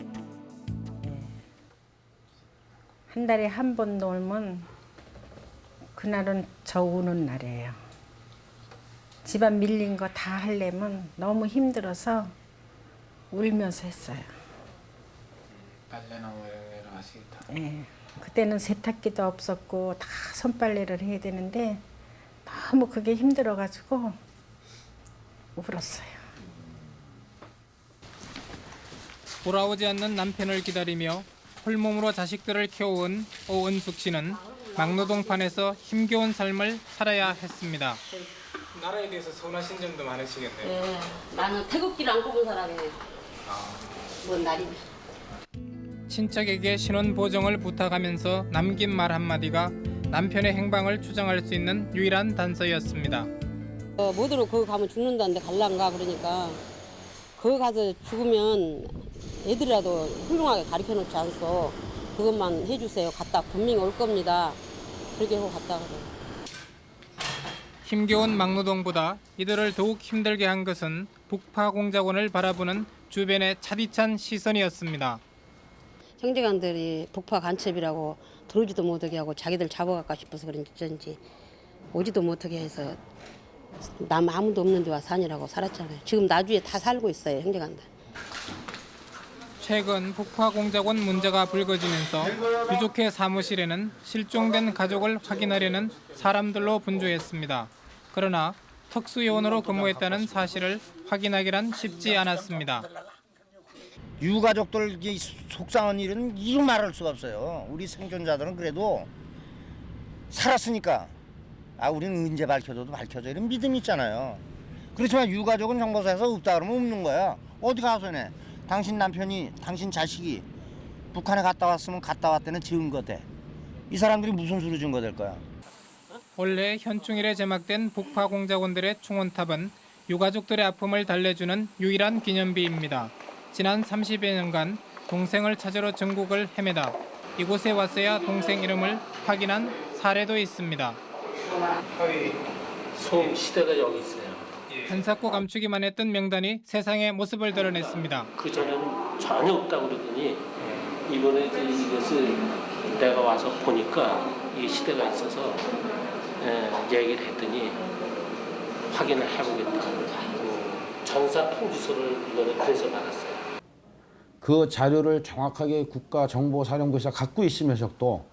한 달에 한 번 놀면 그날은 저 우는 날이에요. 집안 밀린 거 다 하려면 너무 힘들어서 울면서 했어요. 하시겠다. 예. 그때는 세탁기도 없었고 다 손빨래를 해야 되는데 너무 그게 힘들어가지고 울었어요. 돌아오지 않는 남편을 기다리며 홀몸으로 자식들을 키워온 오은숙 씨는 막노동판에서 힘겨운 삶을 살아야 했습니다. 나라에 대해서 서운하신 점도 많으시겠네요. 예, 나는 태극기를 안 꼽은 사람이에요. 뭔 날이면. 친척에게 신원 보정을 부탁하면서 남긴 말 한마디가 남편의 행방을 추정할 수 있는 유일한 단서였습니다. 어, 뭐대로 거기 가면 죽는다는데 갈란가 그러니까 거기 가서 죽으면 애들이라도 훌륭하게 가르쳐 놓지 않소. 그것만 해주세요. 갔다 분명히 올 겁니다. 그렇게 하고 갔다 가요. 힘겨운 막노동보다 이들을 더욱 힘들게 한 것은 북파 공작원을 바라보는 주변의 차디찬 시선이었습니다. 형제간들이 북파 간첩이라고 들어오지도 못하게 하고 자기들 잡아갈까 싶어서 그런지 오지도 못하게 해서 남 아무도 없는 데와 사니라고 살았잖아요. 지금 나주에 다 살고 있어요, 형제간들. 최근 북파 공작원 문제가 불거지면서 유족회 사무실에는 실종된 가족을 확인하려는 사람들로 분주했습니다. 그러나 특수요원으로 근무했다는 사실을 확인하기란 쉽지 않았습니다. 유가족들 이 속상한 일은 이루 말할 수가 없어요. 우리 생존자들은 그래도 살았으니까 아 우리는 언제 밝혀줘도 밝혀져 이런 믿음이 있잖아요. 그렇지만 유가족은 정보사에서 없다 그러면 없는 거야. 어디 가서 내? 당신 남편이 당신 자식이 북한에 갔다 왔으면 갔다 왔다는 증거 대. 이 사람들이 무슨 수로 증거 될 거야? 올해 현충일에 제막된 북파 공작원들의 충원탑은 유가족들의 아픔을 달래주는 유일한 기념비입니다. 지난 30여 년간 동생을 찾으러 전국을 헤매다 이곳에 왔어야 동생 이름을 확인한 사례도 있습니다. 소 시대가 여기 있어요. 한사코 감추기만 했던 명단이 세상의 모습을 드러냈습니다. 그 전에는 전혀 없다고 그러더니 이번에 이제 이것을 내가 와서 보니까 이 시대가 있어서 예, 얘기를 했더니 확인을 해보겠다고 그 전사 통지서를 이번에 그래서 받았어요. 그 자료를 정확하게 국가정보사령부에서 갖고 있으면서도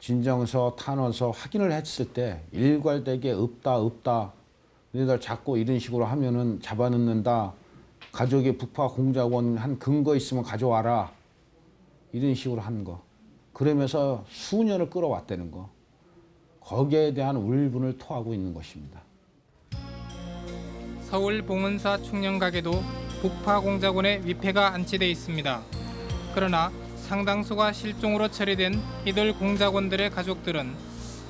진정서, 탄원서 확인을 했을 때 일괄되게 없다 없다 너희들 자꾸 이런 식으로 하면은 잡아넣는다. 가족의 북파 공작원 한 근거 있으면 가져와라. 이런 식으로 하는 거. 그러면서 수년을 끌어왔다는 거. 거기에 대한 울분을 토하고 있는 것입니다. 서울 봉은사 충녕각에도 북파 공작원의 위패가 안치돼 있습니다. 그러나 상당수가 실종으로 처리된 이들 공작원들의 가족들은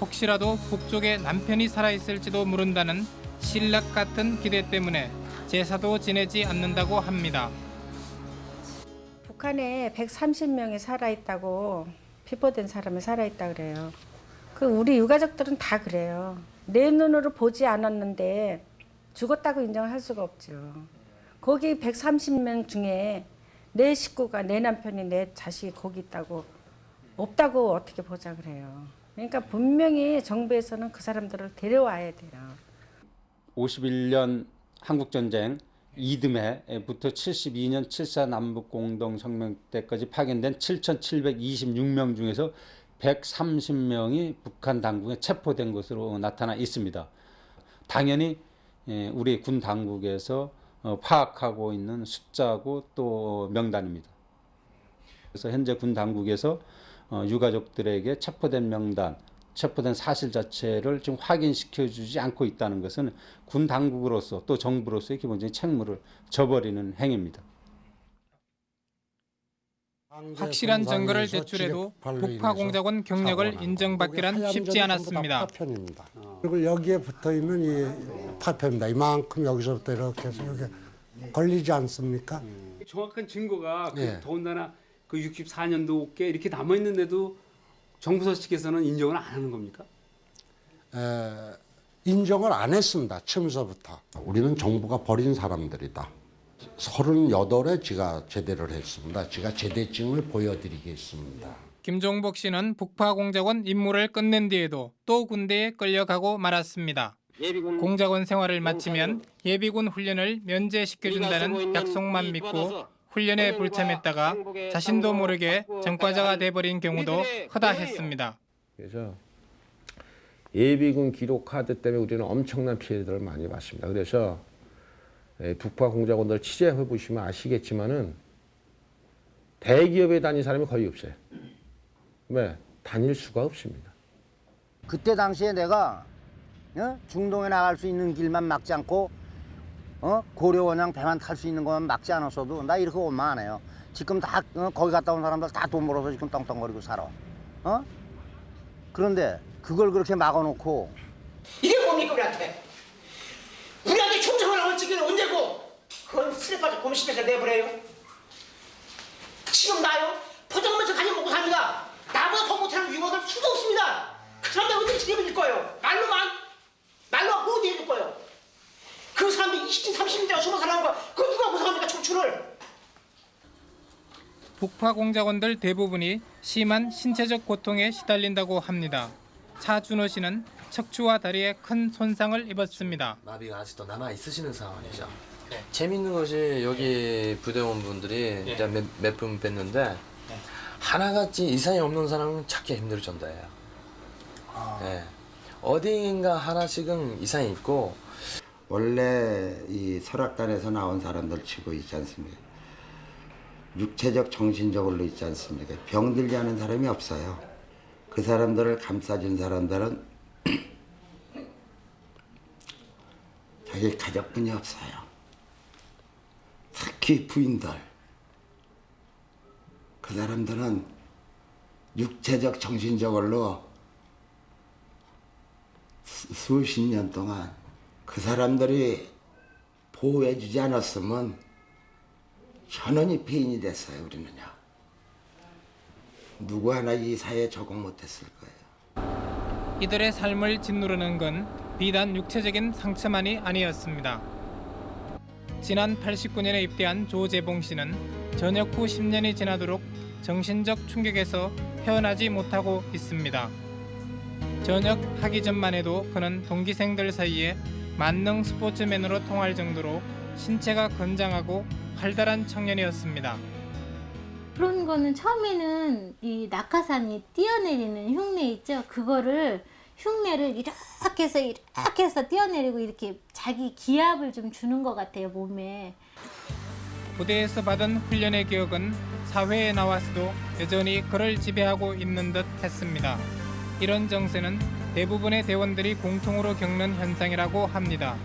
혹시라도 북쪽에 남편이 살아있을지도 모른다는 신락 같은 기대 때문에 제사도 지내지 않는다고 합니다. 북한에 130명이 살아있다고 피보된 사람이 살아있다 그래요. 그 우리 유가족들은 다 그래요. 내 눈으로 보지 않았는데 죽었다고 인정할 수가 없죠. 거기 130명 중에 내 식구가 내 남편이 내 자식이 거기 있다고 없다고 어떻게 보자 그래요. 그러니까 분명히 정부에서는 그 사람들을 데려와야 돼요. 51년 한국전쟁 이듬해부터 72년 7.4 남북공동성명 때까지 파견된 7,726명 중에서 130명이 북한 당국에 체포된 것으로 나타나 있습니다. 당연히 예, 우리 군 당국에서 어, 파악하고 있는 숫자고 또 명단입니다. 그래서 현재 군 당국에서 어, 유가족들에게 체포된 명단, 체포된 사실 자체를 지금 확인시켜 주지 않고 있다는 것은 군 당국으로서 또 정부로서의 기본적인 책무를 저버리는 행위입니다. 확실한 증거를 제출해도 북파 공작원 경력을 인정받기란 쉽지 않았습니다. 파편입니다. 그리고 여기에 붙어 있는 이 파편입니다. 이만큼 여기서부터 이렇게 해서 여기 걸리지 않습니까? 정확한 증거가 그 예. 더군다나 그 64년도께 이렇게 남아 있는데도 정부서 측에서는 인정을 안 하는 겁니까? 에, 인정을 안 했습니다. 처음서부터. 우리는 정부가 버린 사람들이다. 38에 제가 제대를 했습니다. 제가 제대증을 보여드리겠습니다. 김종복 씨는 북파 공작원 임무를 끝낸 뒤에도 또 군대에 끌려가고 말았습니다. 공작원 생활을 마치면 예비군 훈련을 면제시켜준다는 약속만 믿고 훈련에 불참했다가 자신도 모르게 전과자가 돼버린 경우도 허다했습니다. 그래서 예비군 기록 카드 때문에 우리는 엄청난 피해들을 많이 봤습니다. 그래서 예, 북파 공작원들 취재해 보시면 아시겠지만은 대기업에 다닌 사람이 거의 없어요. 왜? 다닐 수가 없습니다. 그때 당시에 내가 어? 중동에 나갈 수 있는 길만 막지 않고 어? 고려원양 배만 탈 수 있는 것만 막지 않았어도 나 이렇게 원망 안 해요. 지금 다 어? 거기 갔다 온 사람들 다 돈 벌어서 지금 떵떵거리고 살아. 어? 그런데 그걸 그렇게 막아놓고 이게 뭡니까 우리한테? 우리한테 적이 언제고? 그건 슬퍼서 곰씹에서 내버려요. 지금 나요? 포장하면서 가지 먹고 삽니다. 나보다 더 못하는 유머들 수도 없습니다. 그 사람들 어떻게 책임질 거예요? 말로만? 말로만 뭐 어떻게 해줄 거예요? 그 사람들 20대, 30대가 숨어 살아는 거 그거 누가 보상합니까 청춘을? 북파 공작원들 대부분이 심한 신체적 고통에 시달린다고 합니다. 차준호 씨는 척추와 다리에 큰 손상을 입었습니다. 마비가 아직도 남아 있으시는 상황이죠. 재밌는 것이 여기 부대원 분들이 이제 몇분 뵀는데 하나같이 이상이 없는 사람은 찾기 힘들 정도예요. 네. 어딘가 하나씩은 이상이 있고 원래 이 설악단에서 나온 사람들 치고 있지 않습니까? 육체적, 정신적으로 있지 않습니까? 병들지 않은 사람이 없어요. 그 사람들을 감싸준 사람들은 자기 가족분이 없어요. 특히 부인들. 그 사람들은 육체적, 정신적으로 수- 수십 년 동안 그 사람들이 보호해주지 않았으면 현원이 폐인이 됐어요, 우리는요. 누구 하나 이 사회에 적응 못했을 거예요. 이들의 삶을 짓누르는 건 비단 육체적인 상처만이 아니었습니다. 지난 89년에 입대한 조재봉 씨는 전역 후 10년이 지나도록 정신적 충격에서 헤어나지 못하고 있습니다. 전역하기 전만 해도 그는 동기생들 사이에 만능 스포츠맨으로 통할 정도로 신체가 건장하고 활달한 청년이었습니다. 그런 거는 처음에는 이 낙하산이 뛰어내리는 흉내 있죠. 그거를 흉내를 이렇게 해서 이렇게 해서 뛰어내리고 이렇게 자기 기압을 좀 주는 것 같아요 몸에. 부대에서 받은 훈련의 기억은 사회에 나와서도 여전히 그를 지배하고 있는 듯 했습니다. 이런 정세는 대부분의 대원들이 공통으로 겪는 현상이라고 합니다.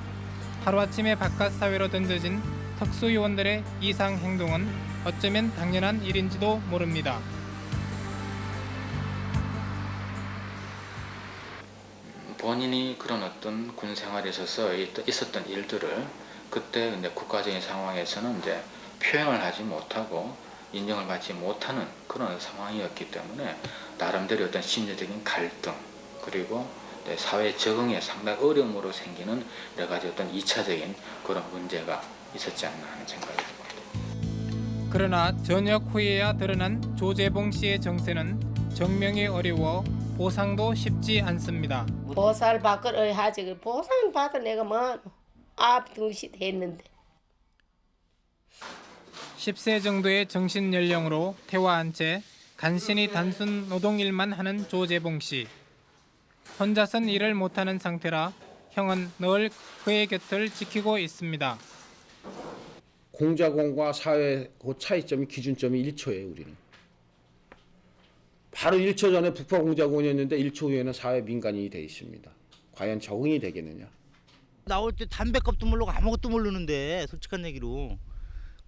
하루아침에 바깥 사회로 던져진 특수요원들의 이상 행동은 어쩌면 당연한 일인지도 모릅니다. 본인이 그런 어떤 군 생활에 있어서 있었던 일들을 그때 이제 국가적인 상황에서는 이제 표현을 하지 못하고 인정을 받지 못하는 그런 상황이었기 때문에 나름대로 어떤 심리적인 갈등 그리고 사회 적응에 상당히 어려움으로 생기는 여러 가지 어떤 2차적인 그런 문제가 있었지 않나 하는 생각이 듭니다. 그러나 전역 후에야 드러난 조재봉 씨의 정세는 정명이 어려워 보상도 쉽지 않습니다. 보살 받을 하지 그 보상 받아 내가 뭐 앞등시 됐는데 10세 정도의 정신 연령으로 퇴화한 채 간신히 단순 노동일만 하는 조재봉 씨. 혼자선 일을 못하는 상태라 형은 늘 그의 곁을 지키고 있습니다. 공자공과 사회 그 차이점이 기준점이 1초예요 우리는. 바로 1초 전에 북파 공작원이었는데 1초 후에는 사회 민간인이 돼 있습니다. 과연 적응이 되겠느냐? 나올 때 담배값도 모르고 아무것도 모르는데 솔직한 얘기로.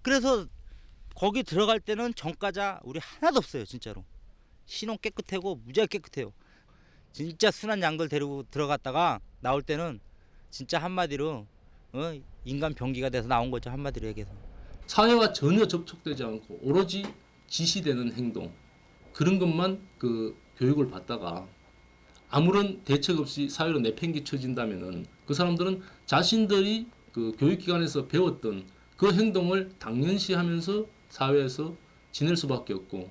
그래서 거기 들어갈 때는 전과자 우리 하나도 없어요 진짜로. 신원 깨끗하고 무지하게 깨끗해요. 진짜 순한 양들 데리고 들어갔다가 나올 때는 진짜 한마디로 어, 인간 병기가 돼서 나온 거죠 한마디로 얘기해서. 사회와 전혀 접촉되지 않고 오로지 지시되는 행동 그런 것만 그 교육을 받다가 아무런 대책 없이 사회로 내팽개쳐진다면은 그 사람들은 자신들이 그 교육기관에서 배웠던 그 행동을 당연시하면서 사회에서 지낼 수밖에 없고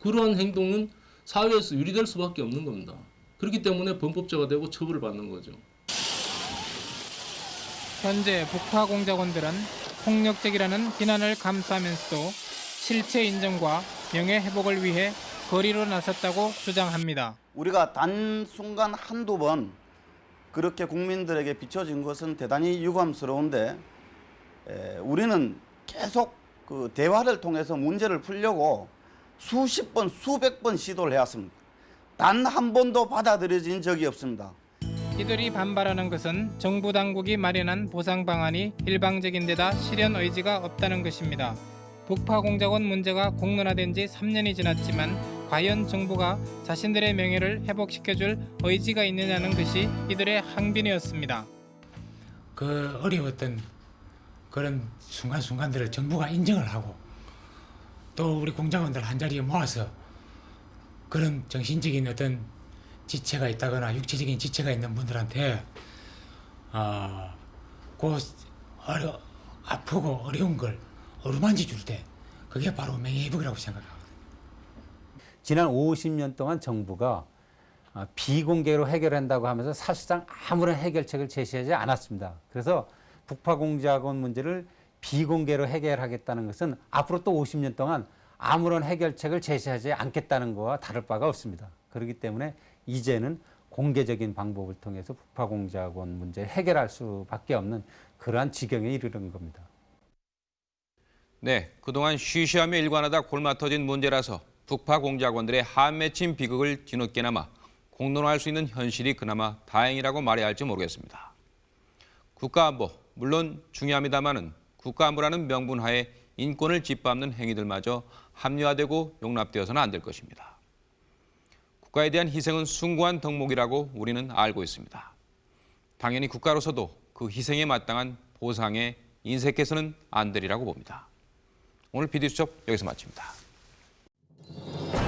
그러한 행동은 사회에서 유리될 수밖에 없는 겁니다. 그렇기 때문에 범법자가 되고 처벌을 받는 거죠. 현재 북파 공작원들은 폭력적이라는 비난을 감수하면서도 실체 인정과 명예 회복을 위해 거리로 나섰다고 주장합니다. 우리가 단순간 한두 번 그렇게 국민들에게 비춰진 것은 대단히 유감스러운데 에, 우리는 계속 그 대화를 통해서 문제를 풀려고 수십 번, 수백 번 시도를 해왔습니다. 단 한 번도 받아들여진 적이 없습니다. 이들이 반발하는 것은 정부 당국이 마련한 보상 방안이 일방적인 데다 실현 의지가 없다는 것입니다. 북파 공작원 문제가 공론화된 지 3년이 지났지만 과연 정부가 자신들의 명예를 회복시켜줄 의지가 있느냐는 것이 이들의 항변이었습니다. 그 어려웠던 그런 순간순간들을 정부가 인정을 하고 또 우리 공작원들 한자리에 모아서 그런 정신적인 어떤 지체가 있다거나 육체적인 지체가 있는 분들한테 어, 그 어려, 아프고 어려운 걸 어루만지 줄때 그게 바로 명예회복이라고 생각합니다. 지난 50년 동안 정부가 아, 비공개로 해결한다고 하면서 사실상 아무런 해결책을 제시하지 않았습니다. 그래서 북파 공작원 문제를 비공개로 해결하겠다는 것은 앞으로 또 50년 동안 아무런 해결책을 제시하지 않겠다는 것과 다를 바가 없습니다. 그렇기 때문에 이제는 공개적인 방법을 통해서 북파 공작원 문제를 해결할 수밖에 없는 그러한 지경에 이르는 겁니다. 네, 그동안 쉬쉬하며 일관하다 골마 터진 문제라서 북파 공작원들의 한맺힌 비극을 뒤늦게나마 공론화할 수 있는 현실이 그나마 다행이라고 말해야 할지 모르겠습니다. 국가안보 물론 중요합니다마는 국가안보라는 명분하에 인권을 짓밟는 행위들마저 합리화되고 용납되어서는 안 될 것입니다. 국가에 대한 희생은 숭고한 덕목이라고 우리는 알고 있습니다. 당연히 국가로서도 그 희생에 마땅한 보상에 인색해서는 안 되리라고 봅니다. 오늘 비디수첩 여기서 마칩니다. Thank you.